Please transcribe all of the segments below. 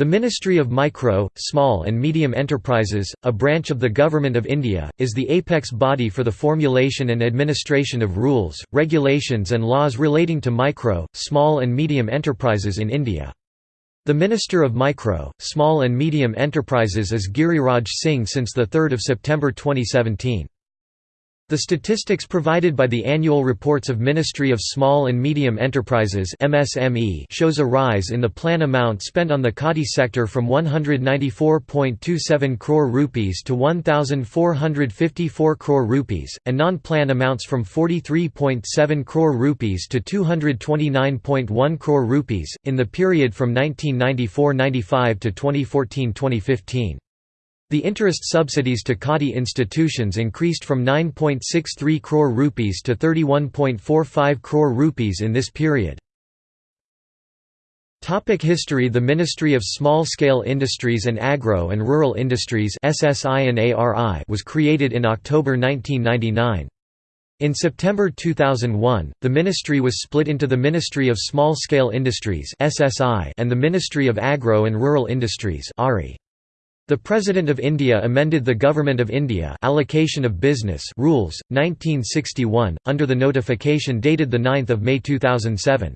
The Ministry of Micro, Small and Medium Enterprises, a branch of the Government of India, is the apex body for the formulation and administration of rules, regulations and laws relating to micro, small and medium enterprises in India. The Minister of Micro, Small and Medium Enterprises is Giriraj Singh since 3 September 2017. The statistics provided by the annual reports of Ministry of Small and Medium Enterprises MSME shows a rise in the plan amount spent on the Khadi sector from 194.27 crore rupees to 1454 crore rupees and non-plan amounts from 43.7 crore rupees to 229.1 crore rupees in the period from 1994-95 to 2014-2015. The interest subsidies to Khadi institutions increased from 9.63 crore rupees to 31.45 crore rupees in this period. Topic history The Ministry of Small-Scale Industries and Agro and Rural Industries was created in October 1999. In September 2001, the ministry was split into the Ministry of Small-Scale Industries and the Ministry of Agro and Rural Industries the President of India amended the Government of India Allocation of Business Rules, 1961, under the notification dated 9 May 2007.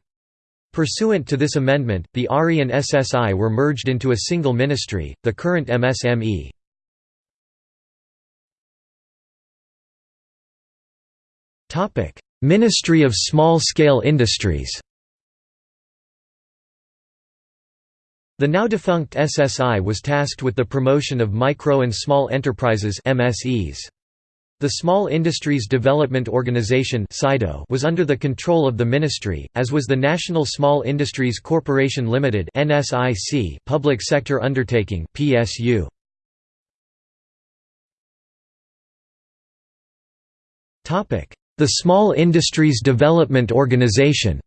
Pursuant to this amendment, the ARI and SSI were merged into a single ministry, the current MSME. Ministry of Small-Scale Industries The now defunct SSI was tasked with the promotion of micro and small enterprises MSEs. The Small Industries Development Organization was under the control of the ministry, as was the National Small Industries Corporation Limited public sector undertaking PSU. The Small Industries Development Organization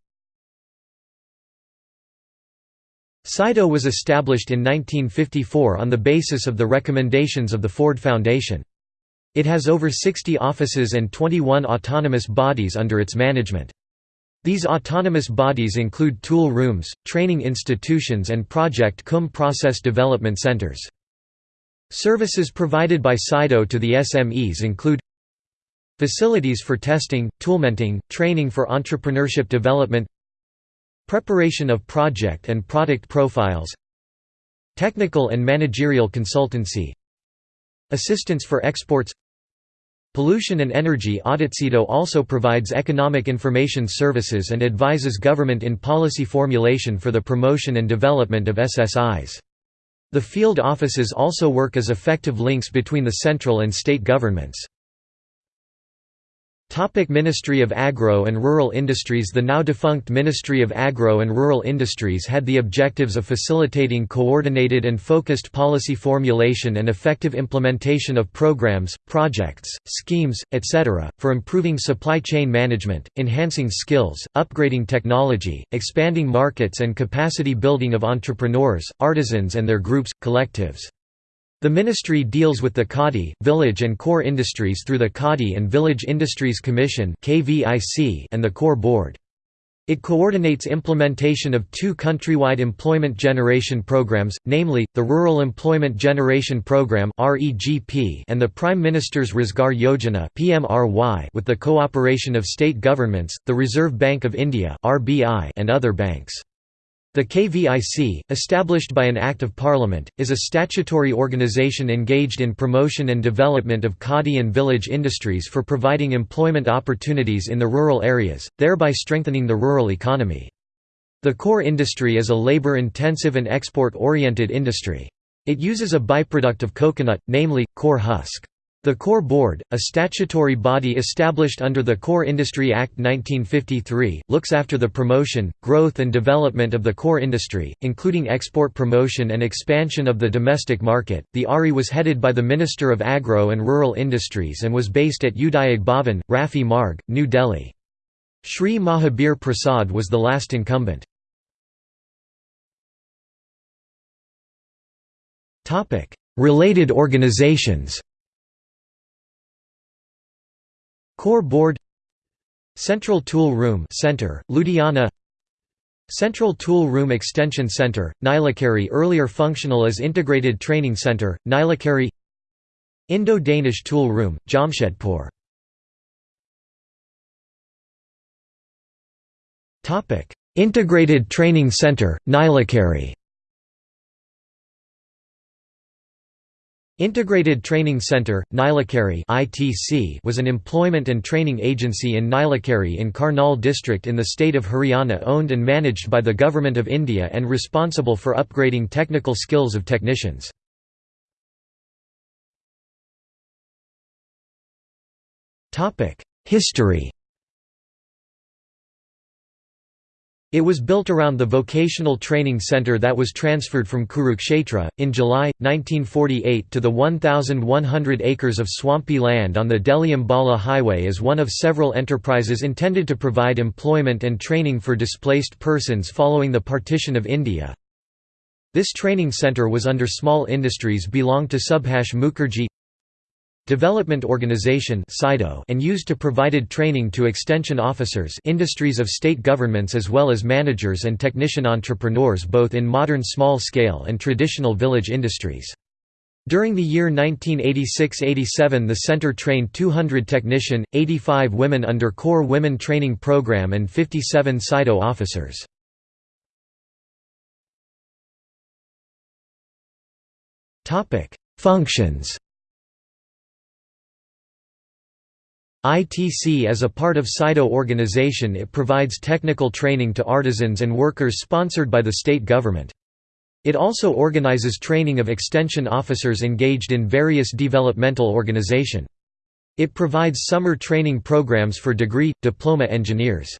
SIDO was established in 1954 on the basis of the recommendations of the Ford Foundation. It has over 60 offices and 21 autonomous bodies under its management. These autonomous bodies include tool rooms, training institutions and Project CUM process development centers. Services provided by SIDO to the SMEs include Facilities for testing, toolmenting, training for entrepreneurship development Preparation of project and product profiles Technical and managerial consultancy Assistance for exports Pollution and energy audit also provides economic information services and advises government in policy formulation for the promotion and development of SSIs. The field offices also work as effective links between the central and state governments. Topic Ministry of Agro and Rural Industries The now defunct Ministry of Agro and Rural Industries had the objectives of facilitating coordinated and focused policy formulation and effective implementation of programs, projects, schemes, etc., for improving supply chain management, enhancing skills, upgrading technology, expanding markets and capacity building of entrepreneurs, artisans and their groups, collectives. The ministry deals with the Khadi, village and coir industries through the Khadi and Village Industries Commission and the Coir Board. It coordinates implementation of two countrywide employment generation programs, namely, the Rural Employment Generation Program and the Prime Minister's Rozgar Yojana with the cooperation of state governments, the Reserve Bank of India and other banks. The KVIC, established by an Act of Parliament, is a statutory organisation engaged in promotion and development of khadi and village industries for providing employment opportunities in the rural areas, thereby strengthening the rural economy. The coir industry is a labour-intensive and export-oriented industry. It uses a byproduct of coconut, namely, coir husk. The Coir Board, a statutory body established under the Coir Industry Act 1953, looks after the promotion, growth and development of the coir industry, including export promotion and expansion of the domestic market. The ARI was headed by the Minister of Agro and Rural Industries and was based at Udyog Bhavan, Rafi Marg, New Delhi. Shri Mahabir Prasad was the last incumbent. Related organizations Coir Board Central Tool Room Center, Ludhiana Central Tool Room Extension Center, Nilokheri earlier functional as Integrated Training Center, Nilokheri Indo-Danish Tool Room, Jamshedpur. Integrated Training Center, Nilokheri Integrated Training Center, Nilokheri was an employment and training agency in Nilokheri in Karnal district in the state of Haryana owned and managed by the Government of India and responsible for upgrading technical skills of technicians. History It was built around the vocational training center that was transferred from Kurukshetra, in July, 1948 to the 1,100 acres of swampy land on the Delhi-Ambala highway as one of several enterprises intended to provide employment and training for displaced persons following the partition of India. This training center was under small industries belonged to Subhash Mukherjee Development Organization and used to provided training to extension officers industries of state governments as well as managers and technician entrepreneurs both in modern small-scale and traditional village industries. During the year 1986–87 the center trained 200 technician, 85 women under Corps Women Training Program and 57 SIDO officers. Functions ITC as a part of SIDO organization it provides technical training to artisans and workers sponsored by the state government. It also organizes training of extension officers engaged in various developmental organization. It provides summer training programs for degree, diploma engineers.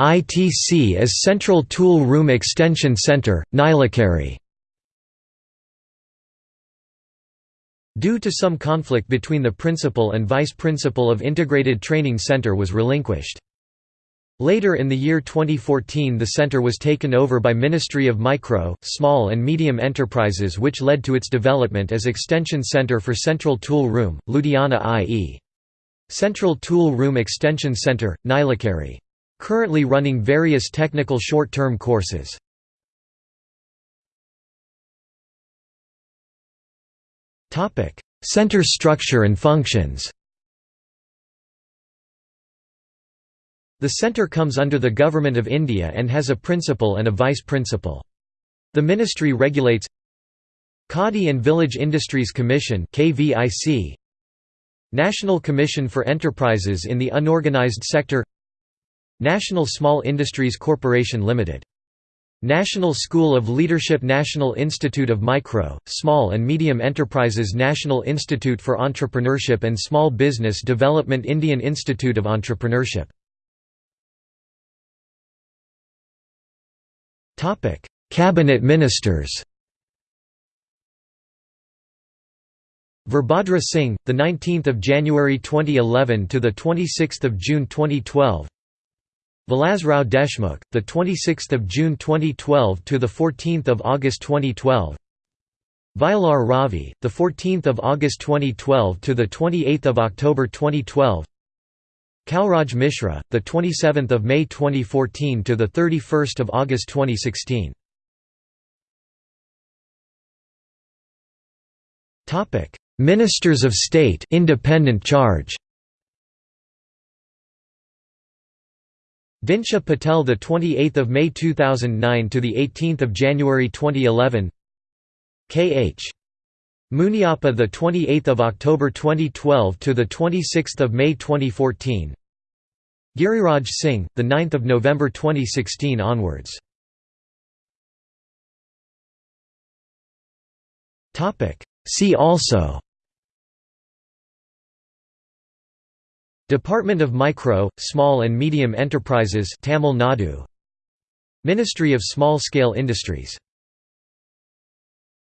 ITC as Central Tool Room Extension Center, Nilokheri Due to some conflict between the principal and vice principal of Integrated Training Center was relinquished. Later in the year 2014 the center was taken over by Ministry of Micro, Small and Medium Enterprises which led to its development as Extension Center for Central Tool Room, Ludhiana i.e. Central Tool Room Extension Center, Nilokheri. Currently running various technical short-term courses. Topic: Center structure and functions. The centre comes under the Government of India and has a principal and a vice-principal. The ministry regulates Khadi and Village Industries Commission (KVIC), National Commission for Enterprises in the Unorganized Sector National Small Industries Corporation Limited National School of Leadership National Institute of Micro, Small and Medium Enterprises National Institute for Entrepreneurship and Small Business Development Indian Institute of Entrepreneurship Cabinet Ministers Virbhadra Singh, the 19th of January 2011 to the 26th of June 2012. Vilasrao Deshmukh, the 26th of June 2012 to the 14th of August 2012. Vayalar Ravi, the 14th of August 2012 to the 28th of October 2012. Kalraj Mishra, the 27th of May 2014 to the 31st of August 2016. Topic: Ministers of State, independent charge. Dinsha Patel the 28th of May 2009 to the 18th of January 2011 KH Muniappa the 28th of October 2012 to the 26th of May 2014 Giriraj Singh the 9th of November 2016 onwards. Topic. See also Department of Micro, Small and Medium Enterprises Tamil Nadu. Ministry of Small Scale Industries